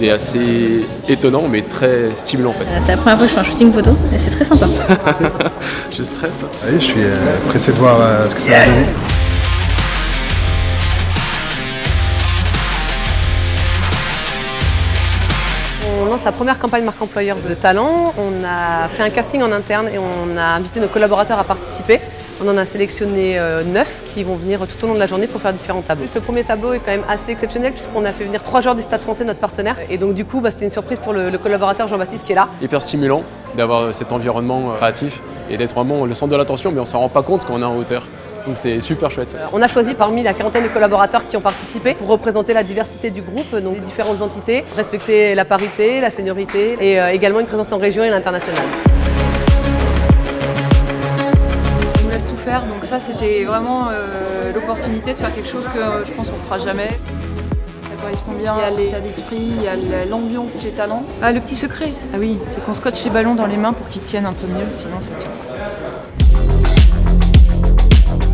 C'est assez étonnant mais très stimulant en fait. C'est la première fois que je fais un shooting photo et c'est très sympa. je stresse. Oui, je suis euh, pressé de voir euh, ce que ça va donner. On lance la première campagne marque employeur de talent. On a fait un casting en interne et on a invité nos collaborateurs à participer. On en a sélectionné euh, neuf qui vont venir tout au long de la journée pour faire différents tableaux. Ce premier tableau est quand même assez exceptionnel puisqu'on a fait venir trois joueurs du Stade français, notre partenaire. Et donc du coup, bah, c'était une surprise pour le, le collaborateur Jean-Baptiste qui est là. Hyper stimulant d'avoir cet environnement euh, créatif et d'être vraiment le centre de l'attention, mais on s'en rend pas compte quand on est en hauteur. Donc c'est super chouette. Euh, On a choisi parmi la quarantaine de collaborateurs qui ont participé pour représenter la diversité du groupe, donc les différentes entités, respecter la parité, la seniorité et euh, également une présence en région et à l'international. Faire, donc ça c'était vraiment euh, l'opportunité de faire quelque chose que euh, je pense qu'on ne fera jamais. Ça correspond bien à l'état d'esprit, il y a l'ambiance chez Talent. Ah, le petit secret Ah oui, c'est qu'on scotche les ballons dans les mains pour qu'ils tiennent un peu mieux, sinon ça tient pas.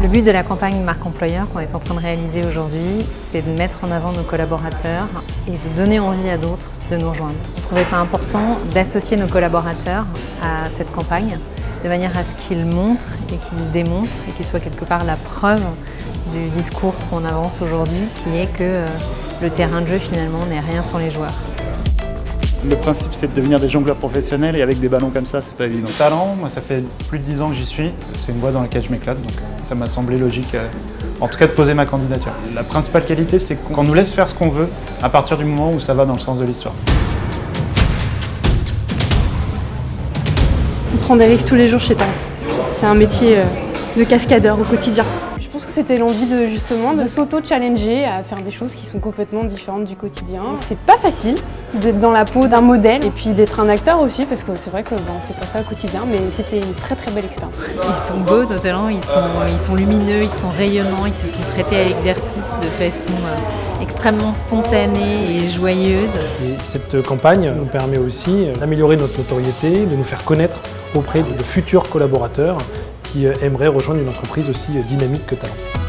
Le but de la campagne marque employeur qu'on est en train de réaliser aujourd'hui, c'est de mettre en avant nos collaborateurs et de donner envie à d'autres de nous rejoindre. On trouvait ça important d'associer nos collaborateurs à cette campagne de manière à ce qu'ils montrent et qu'ils démontrent et qu'ils soient quelque part la preuve du discours qu'on avance aujourd'hui qui est que euh, le terrain de jeu finalement n'est rien sans les joueurs. Le principe, c'est de devenir des jongleurs professionnels et avec des ballons comme ça, c'est pas évident. Talent, moi, ça fait plus de 10 ans que j'y suis. C'est une voie dans laquelle je m'éclate, donc euh, ça m'a semblé logique, euh, en tout cas, de poser ma candidature. La principale qualité, c'est qu'on nous laisse faire ce qu'on veut à partir du moment où ça va dans le sens de l'histoire. On prend des risques tous les jours chez Talent. C'est un métier euh, de cascadeur au quotidien. Je pense que c'était l'envie de justement de s'auto-challenger à faire des choses qui sont complètement différentes du quotidien. C'est pas facile d'être dans la peau d'un modèle et puis d'être un acteur aussi parce que c'est vrai que bon, on fait pas ça au quotidien mais c'était une très très belle expérience. Ils sont beaux nos talents, ils sont, ils sont lumineux, ils sont rayonnants, ils se sont prêtés à l'exercice de façon euh, extrêmement spontanée et joyeuse. Et cette campagne nous permet aussi d'améliorer notre notoriété, de nous faire connaître auprès de futurs collaborateurs qui aimeraient rejoindre une entreprise aussi dynamique que Talent.